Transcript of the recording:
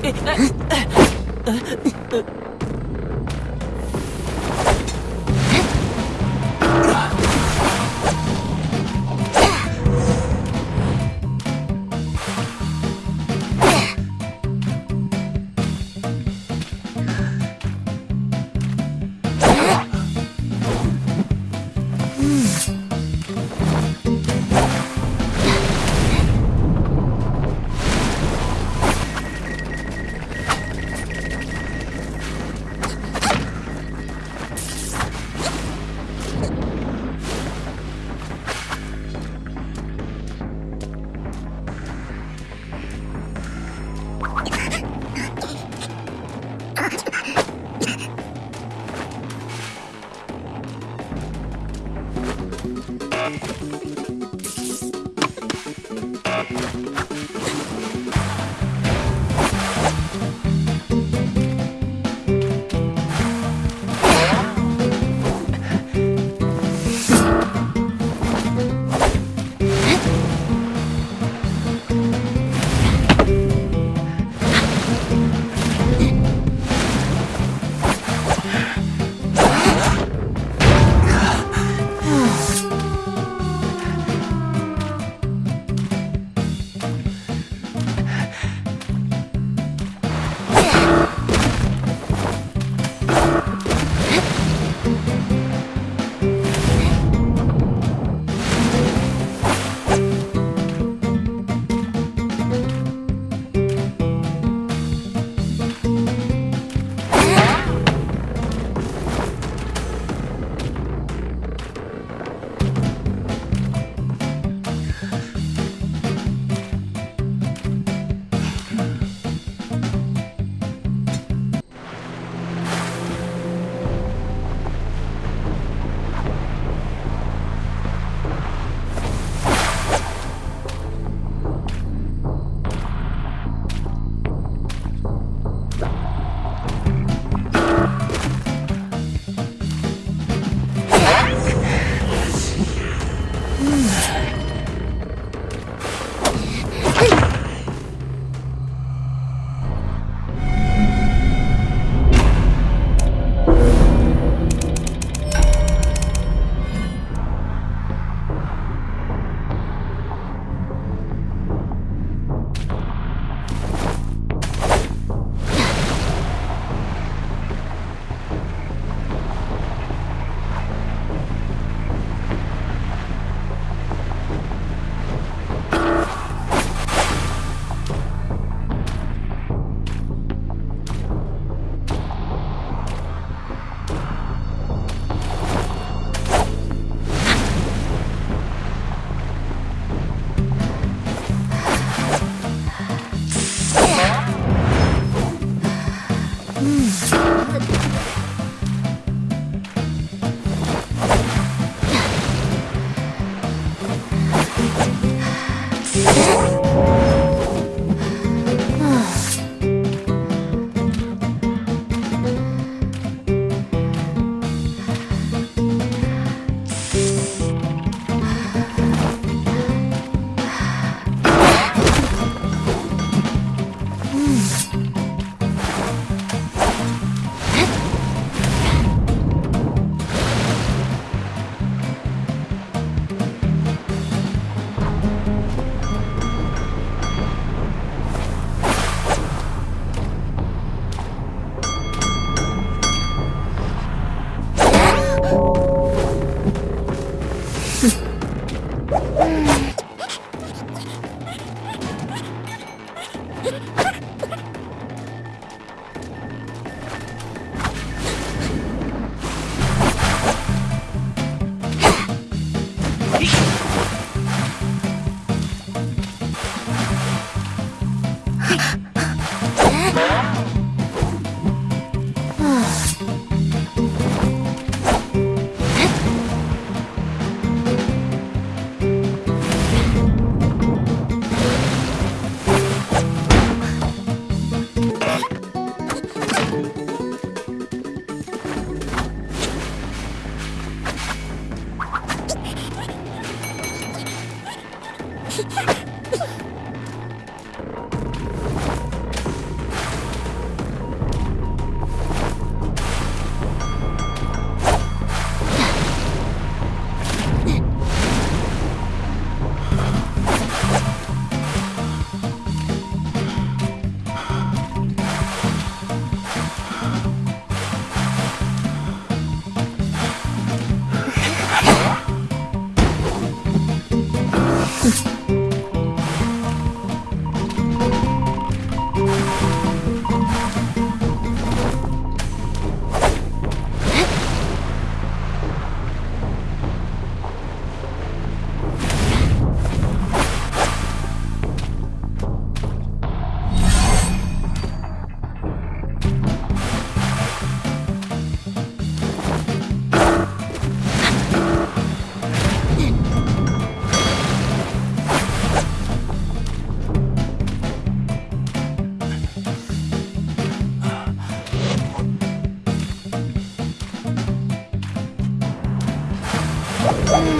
哎哎哎哎哎 Ha Yeah.